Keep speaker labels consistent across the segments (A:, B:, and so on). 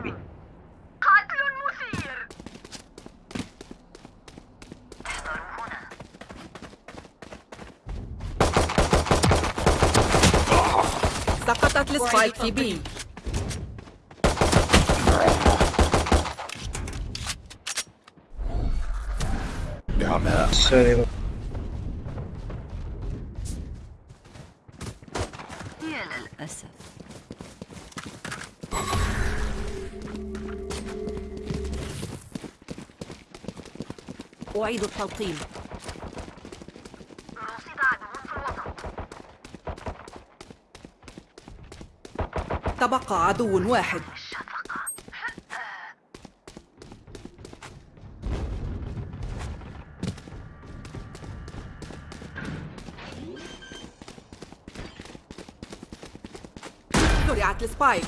A: بي.
B: قتل مثير.
C: سقطت السبايك في بي
A: سوري.
C: أعيد التلقيم تبقى عدو واحد. زرعت السبايك.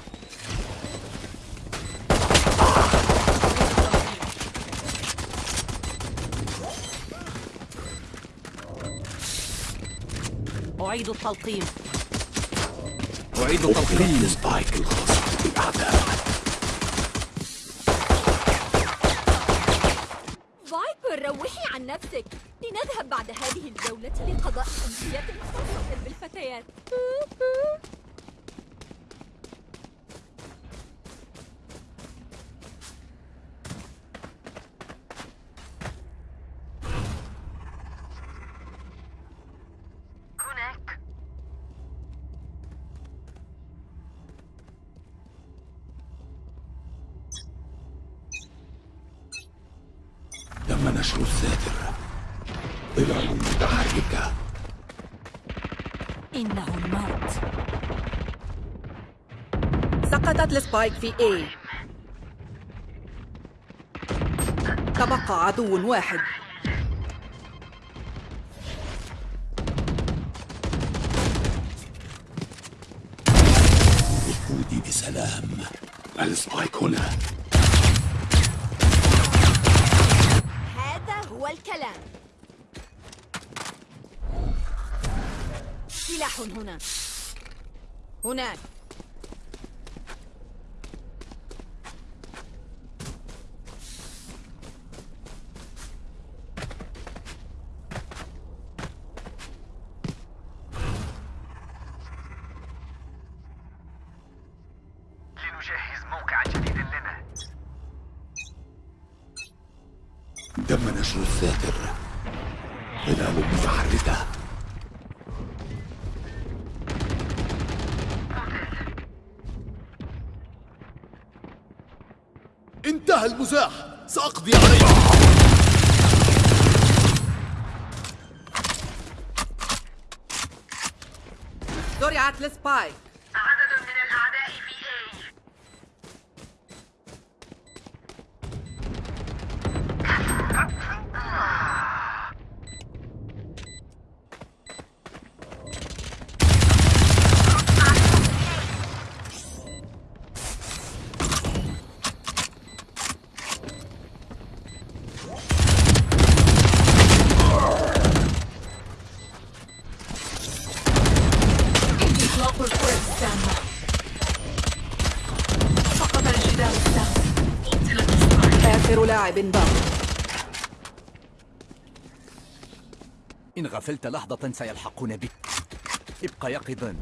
C: أعيد التلقيم.
D: أعيد التلقيم.
E: ال Spike الخاصة بالأعداء
F: فايبر روحي عن نفسك. لنذهب بعد هذه الجولة لقضاء أمسية خاصة بالفتيات.
E: الساتر ظلال متحركة
F: إنه الموت
C: سقطت ال Spike في A. تبقى عدو واحد.
E: دخولي بسلام. ال Spike هنا.
F: هذا هو الكلام
C: سلاح هنا. هناك
B: لنجهز موقع جديد لنا
E: تم نشر الساتر ظلال متحركة
D: انتهى المزاح سأقضي عليك
C: زرعت السبايك
D: غفلت لحظة سيلحقون بك. ابقى يقظا.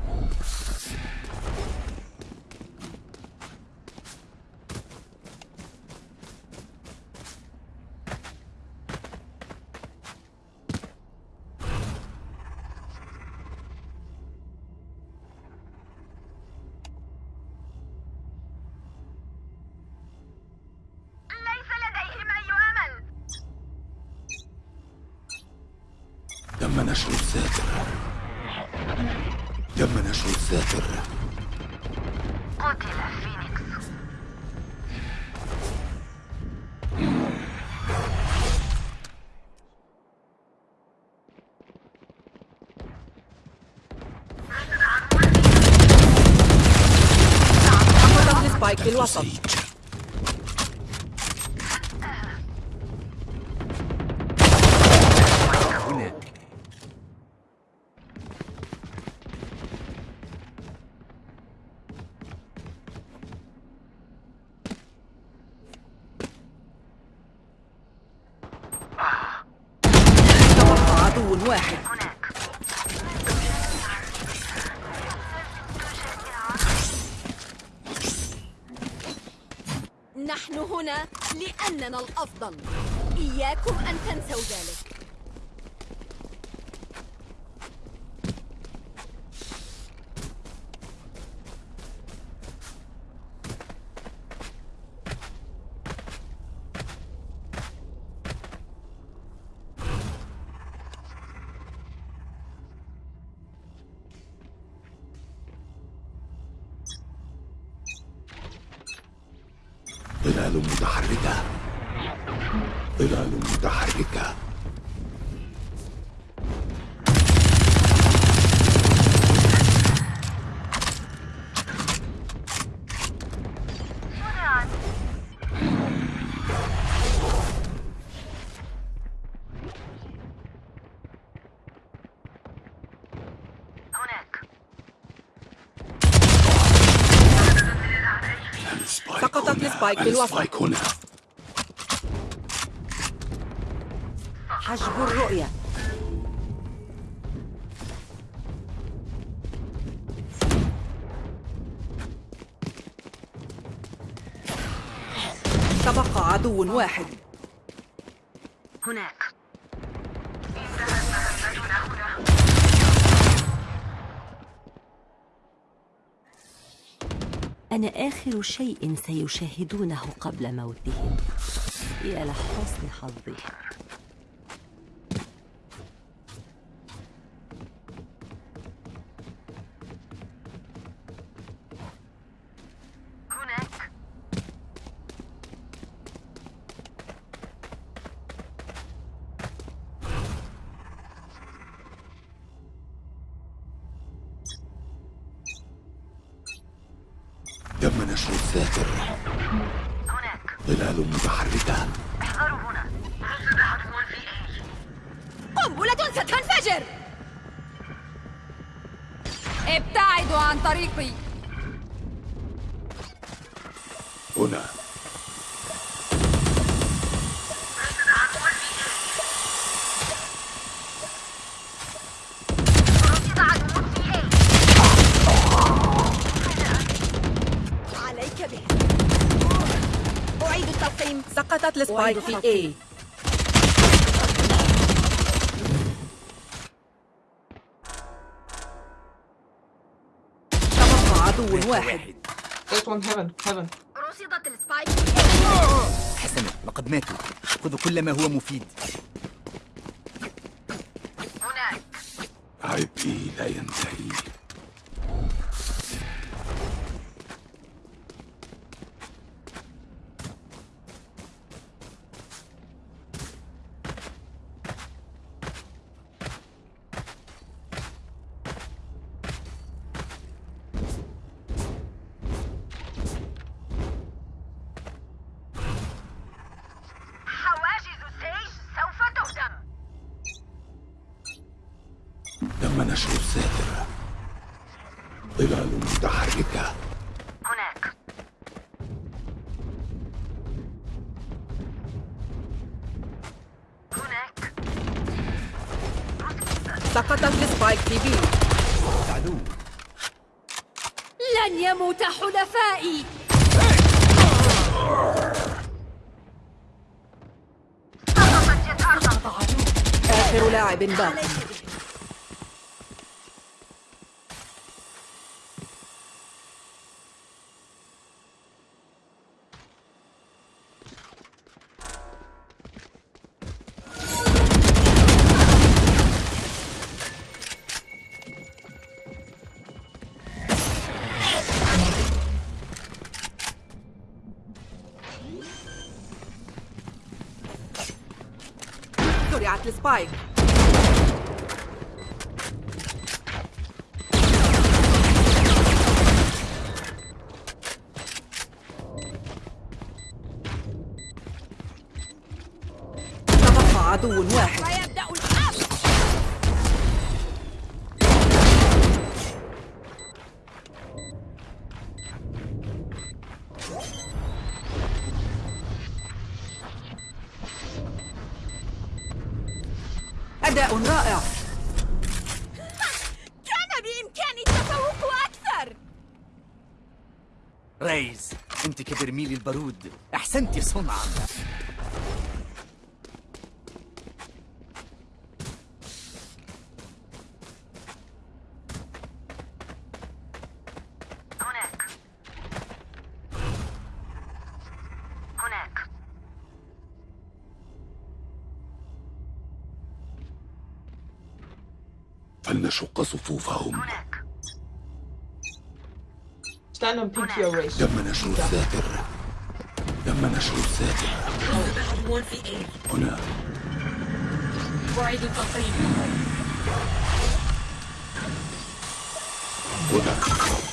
E: نشر الساتر تم نشر الساتر
B: قتل فينيكس.
C: في الوسط
E: سيج
D: هناك
C: واحد.
F: نحن هنا لأننا الأفضل. إياكم أن تنسوا ذلك.
E: ظلال متحركة. ظلال متحركة. ال
C: Spike في الوسط.
E: ال Spike هنا.
C: حجب الرؤية. تبقى عدو واحد.
B: هناك.
A: أنا آخر شيء سيشاهدونه قبل موتهم. يا لحسن حظي
B: هنا.
F: عليك به. أعيد التلقيم
C: سقطت السبايك. في A. تبقى عدو واحد.
G: There's one. Heaven, heaven.
D: حسنا لقد ماتوا. خذوا كل ما هو مفيد.
B: هناك.
E: عبئي لا ينتهي
B: حواجز السيج سوف تهدم
E: تم نشر الذاكر ظلال متحركة
B: هناك. هناك.
C: سقطت السبايك في.
D: عدو
F: لن يموت حلفائي.
B: سقطت
C: آخر لاعب باق
F: عليك به
C: أداء رائع.
F: كان بإمكاني
C: التفوق أكثر.
D: ريز أنت كبرميل البارود. أحسنت صنعا.
E: فلنشق صفوفهم.
B: هناك.
E: تم نشر الساتر تم نشر الساتر هنا.
H: أعيد
E: هنا.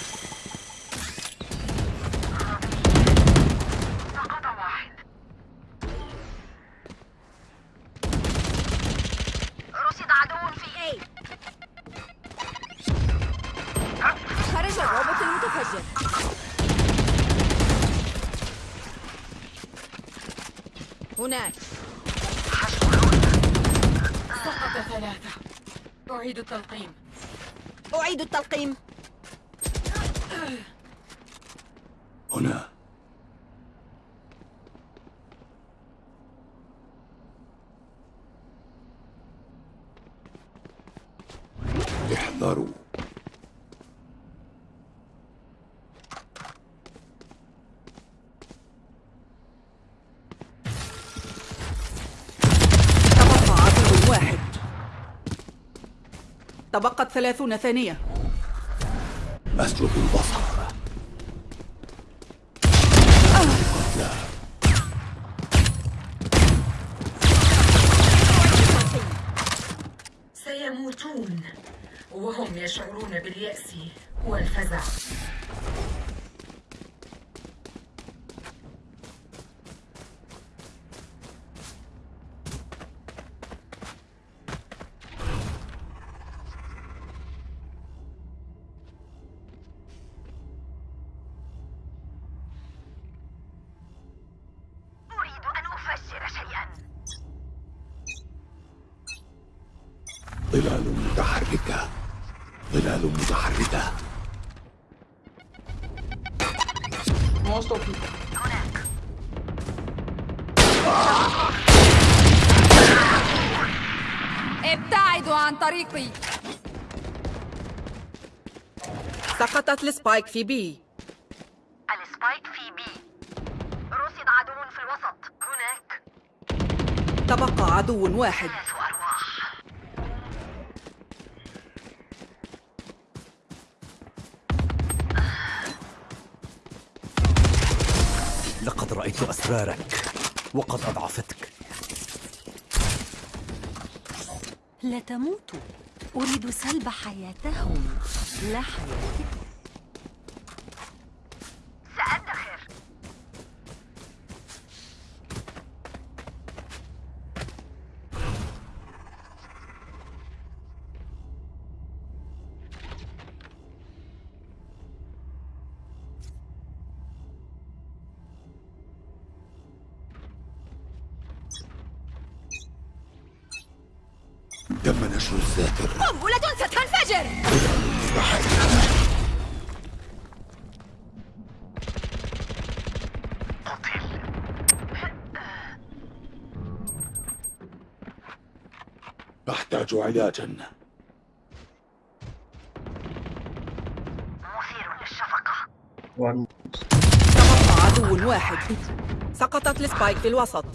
H: التلقيم.
F: أعيد التلقيم
E: هنا احذروا
C: تبقى عدو واحد تبقت ثلاثون ثانية.
E: أسلب البصر.
H: سيموتون وهم يشعرون باليأس والفزع.
E: ظلال متحركة. ظلال متحركة.
B: هناك
F: ابتعدوا عن طريقي.
C: سقطت ال Spike في B
B: ال Spike في B رصد عدو في الوسط. هناك.
C: تبقى عدو واحد.
D: أسرارك وقد أضعفتك.
A: لا تموتوا أريد سلب حياتهم. لا حياتكم.
E: نشر الساتر
F: قنبلة ستنفجر.
E: أحتاج علاجا
B: مثير للشفقة.
C: تبقى عدو واحد. سقطت السبايك في الوسط.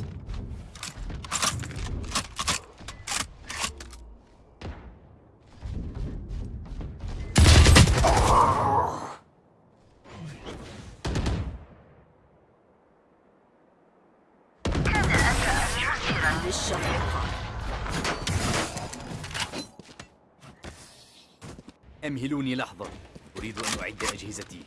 D: أمهلوني لحظة. أريد أن أعد أجهزتي.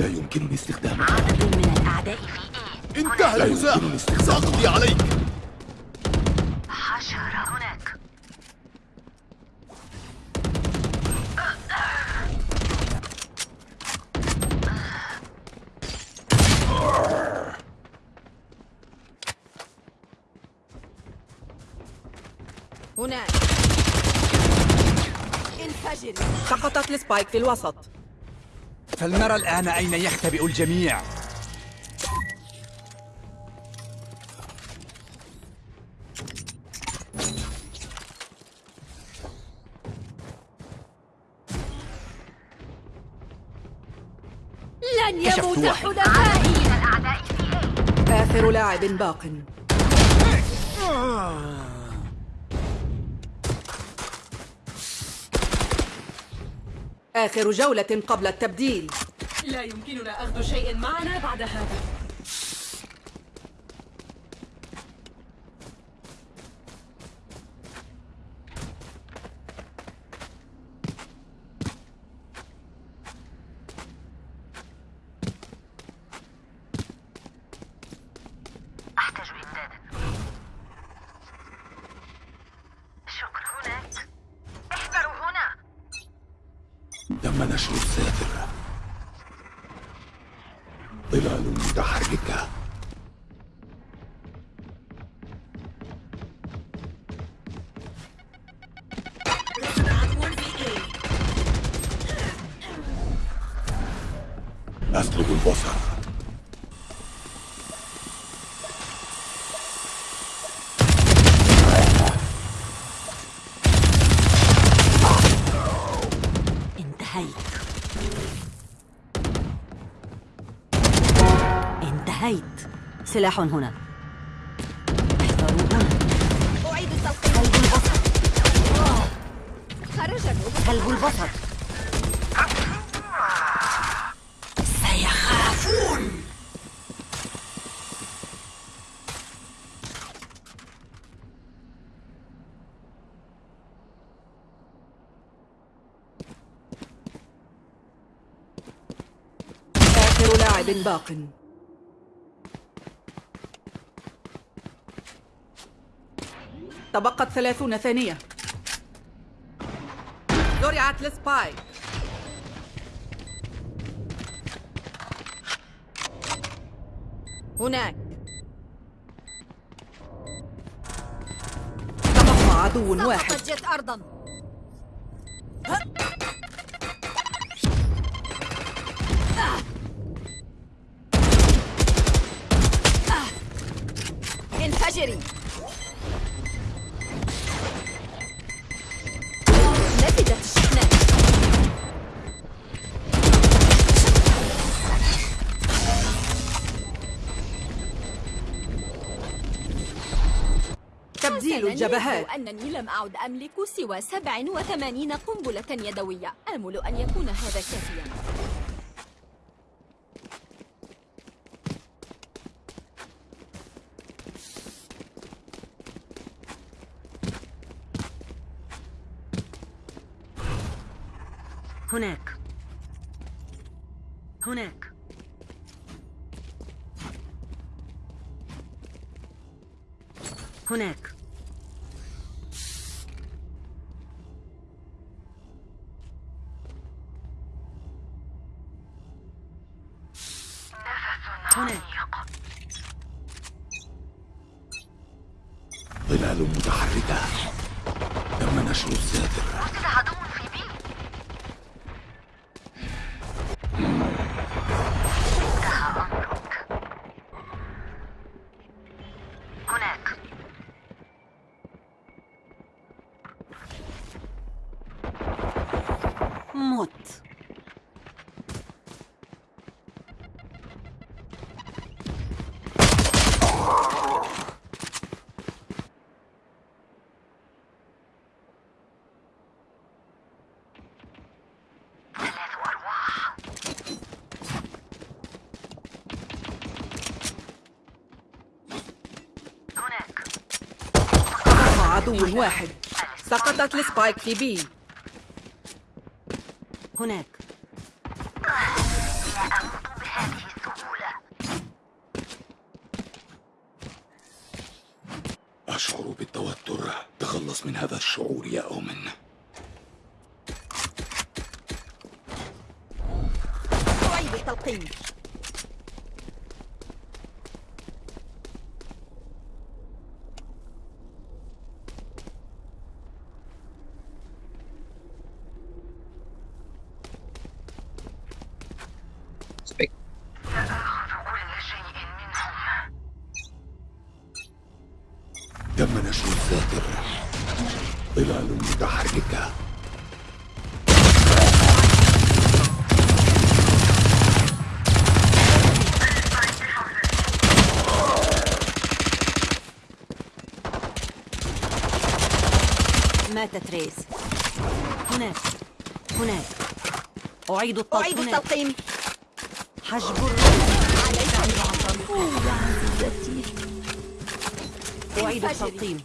E: لا يمكنني استخدامه
B: عدد من الأعداء في إيه
I: انتهى
E: لا
I: المزاح
E: يمكنني استخدامه
I: سأقضي عليك.
B: حشرة هناك.
C: هناك. انفجري سقطت السبايك في الوسط.
D: فلنرى الآن أين يختبئ الجميع.
F: لن يموت. حلفائي
B: من الأعداء في إيه
C: آخر لاعب باق. آخر جولة قبل التبديل.
H: لا يمكننا أخذ شيء معنا بعد هذا.
E: أسلب البصر.
A: انتهيت. انتهيت. سلاح هنا.
C: باق تبقت ثلاثون ثانية. زرعت السبايك هناك. تبقى عدو واحد.
F: أرضا. يبدو أنني لم أعد أملك سوى 87 قنبلة يدوية. آمل أن يكون هذا كافيا.
A: هناك.
B: عدو
C: واحد. سقطت السبايك في بي.
A: هناك.
B: لا أموت بهذه السهولة
E: أشعر بالتوتر. تخلص من هذا الشعور يا أومن.
A: طيب التلقيح أعيد التلقيم
C: أعيد التلقيم
A: حجب الرأس أعيد التلقيم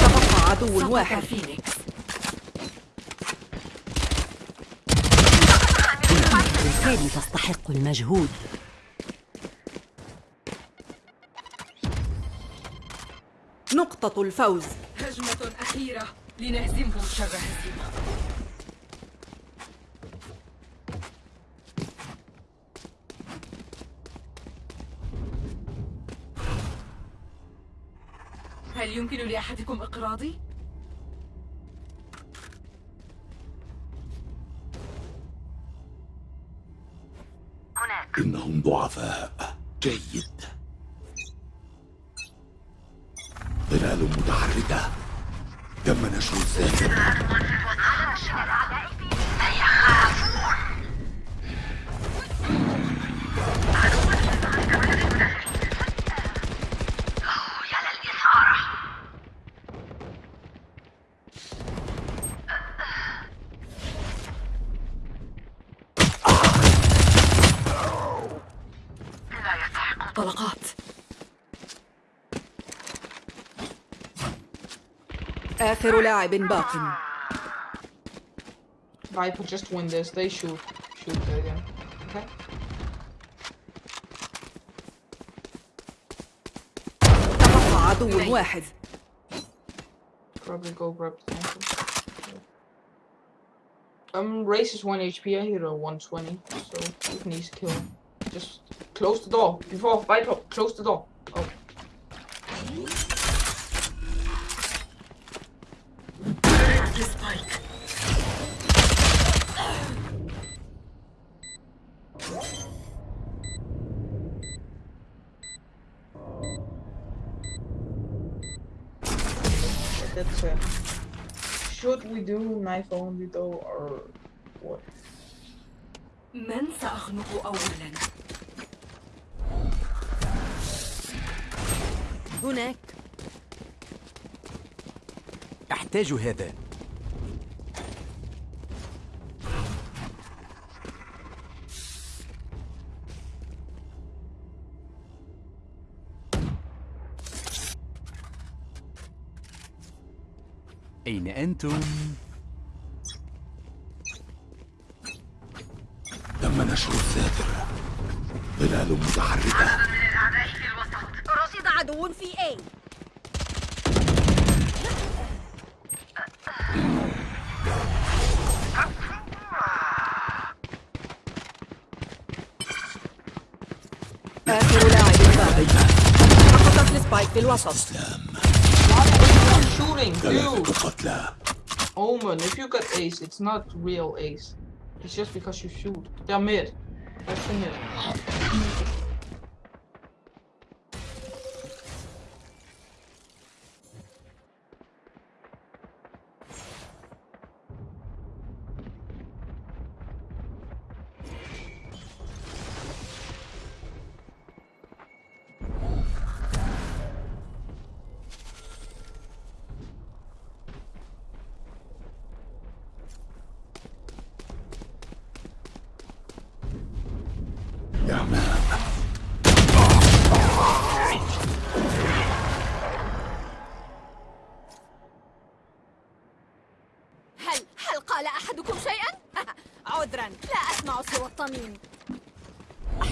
C: تبقى عدو واحد.
A: بالفعل تستحق المجهود.
C: نقطة الفوز.
H: هجمة أخيرة لنهزمهم شر هزيمة. يمكن لأحدكم إقراضي؟
B: هناك.
E: إنهم ضعفاء. جيد. ظلال متحركة. تم نشر الساتر
C: آخر لاعب باق
G: Viper, just win this. They shoot. Shoot again. Okay?
C: تبقى عدو واحد
G: Probably go grab the tank. Um, Race is 1 HP, I hit a 120, so you can easily kill him. Just close the door. Before Viper, close the door. Knife only though or what?
H: من سأخنق أولاً؟
A: هناك
D: أحتاج هذا أين أنتم؟
E: ظلال متحركة
F: رصد عدو في A
C: آخر لاعب باق سقطت السبايك في الوسط
G: Shooting,
E: ثلاثة
G: dude!
E: قتلى
G: Omen, if you got ace, it's not real ace. It's just because you shoot. They're mid. That's the mid.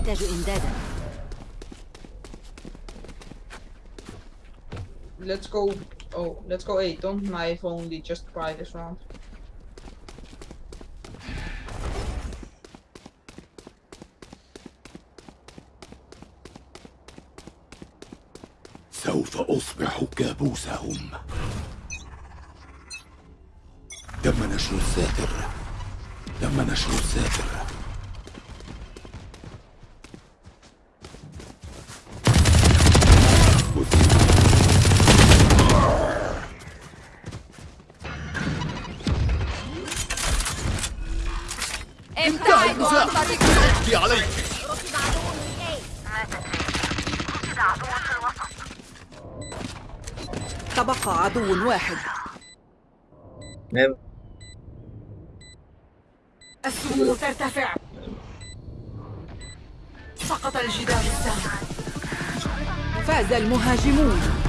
A: أحتاج إمدادا
G: let's go. Oh, let's go A. Don't knife only. Just buy this round.
E: سوف أصبح كابوسهم تم نشر الساتر تم نشر الساتر
H: السموم ترتفع. سقط الجدار السام
C: فاز المهاجمون.